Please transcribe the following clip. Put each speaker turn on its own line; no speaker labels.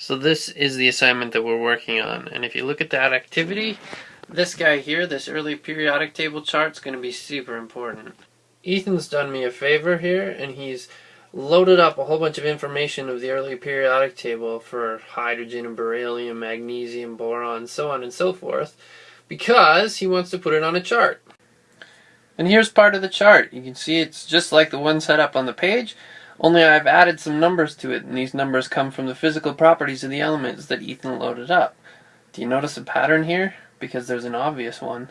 So this is the assignment that we're working on. And if you look at that activity, this guy here, this early periodic table chart is going to be super important. Ethan's done me a favor here and he's loaded up a whole bunch of information of the early periodic table for hydrogen and beryllium, magnesium, boron, so on and so forth because he wants to put it on a chart. And here's part of the chart. You can see it's just like the one set up on the page, only I've added some numbers to it, and these numbers come from the physical properties of the elements that Ethan loaded up. Do you notice a pattern here? Because there's an obvious one.